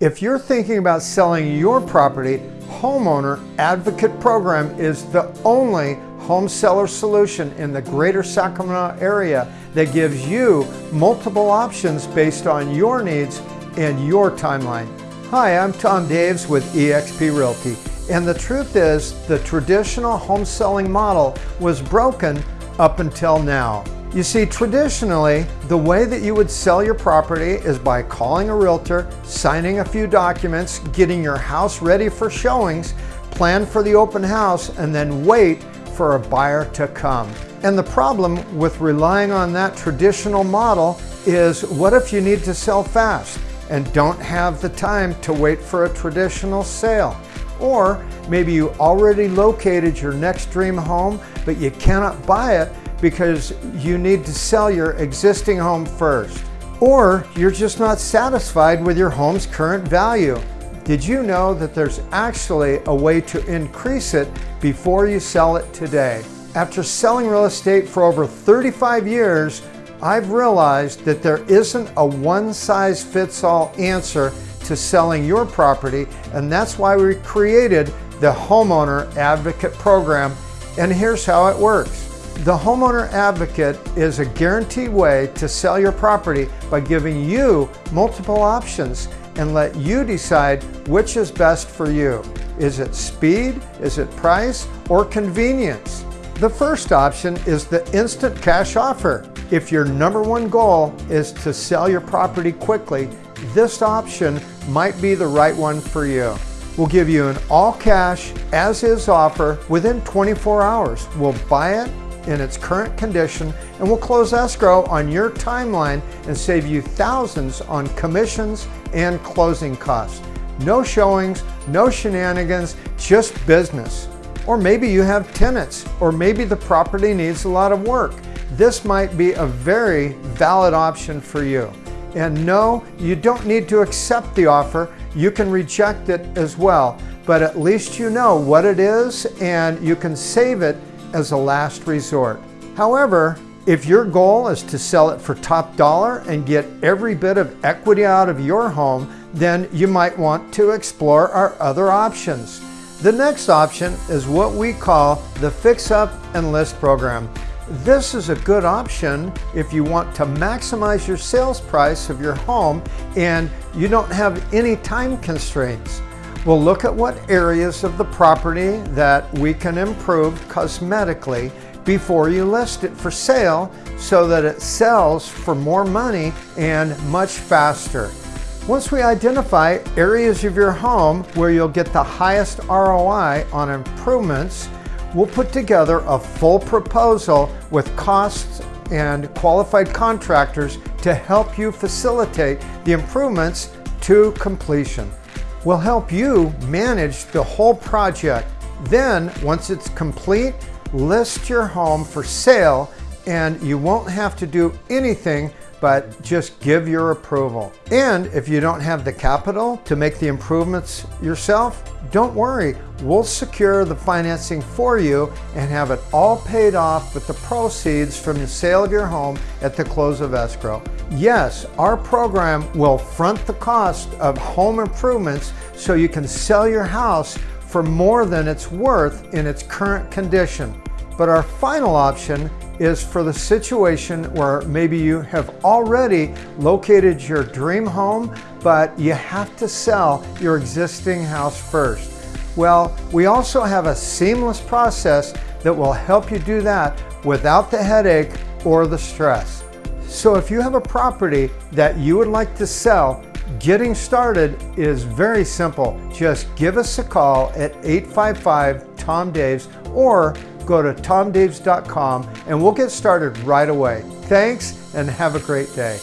If you're thinking about selling your property, Homeowner Advocate Program is the only home seller solution in the greater Sacramento area that gives you multiple options based on your needs and your timeline. Hi, I'm Tom Daves with eXp Realty. And the truth is, the traditional home selling model was broken up until now. You see, traditionally, the way that you would sell your property is by calling a realtor, signing a few documents, getting your house ready for showings, plan for the open house, and then wait for a buyer to come. And the problem with relying on that traditional model is what if you need to sell fast and don't have the time to wait for a traditional sale? Or maybe you already located your next dream home, but you cannot buy it because you need to sell your existing home first. Or you're just not satisfied with your home's current value. Did you know that there's actually a way to increase it before you sell it today? After selling real estate for over 35 years, I've realized that there isn't a one-size-fits-all answer to selling your property, and that's why we created the Homeowner Advocate Program, and here's how it works. The Homeowner Advocate is a guaranteed way to sell your property by giving you multiple options and let you decide which is best for you. Is it speed, is it price, or convenience? The first option is the instant cash offer. If your number one goal is to sell your property quickly, this option might be the right one for you. We'll give you an all cash, as is offer within 24 hours. We'll buy it in its current condition and we'll close escrow on your timeline and save you thousands on commissions and closing costs. No showings, no shenanigans, just business. Or maybe you have tenants, or maybe the property needs a lot of work. This might be a very valid option for you. And no, you don't need to accept the offer. You can reject it as well, but at least you know what it is and you can save it as a last resort. However, if your goal is to sell it for top dollar and get every bit of equity out of your home, then you might want to explore our other options. The next option is what we call the Fix Up and List program. This is a good option if you want to maximize your sales price of your home and you don't have any time constraints. We'll look at what areas of the property that we can improve cosmetically before you list it for sale so that it sells for more money and much faster. Once we identify areas of your home where you'll get the highest ROI on improvements, we'll put together a full proposal with costs and qualified contractors to help you facilitate the improvements to completion We'll help you manage the whole project. Then, once it's complete, list your home for sale and you won't have to do anything but just give your approval. And if you don't have the capital to make the improvements yourself, don't worry. We'll secure the financing for you and have it all paid off with the proceeds from the sale of your home at the close of escrow. Yes, our program will front the cost of home improvements so you can sell your house for more than it's worth in its current condition. But our final option is for the situation where maybe you have already located your dream home, but you have to sell your existing house first. Well, we also have a seamless process that will help you do that without the headache or the stress. So if you have a property that you would like to sell, getting started is very simple. Just give us a call at 855 Tom Daves or go to tomdaves.com and we'll get started right away. Thanks and have a great day.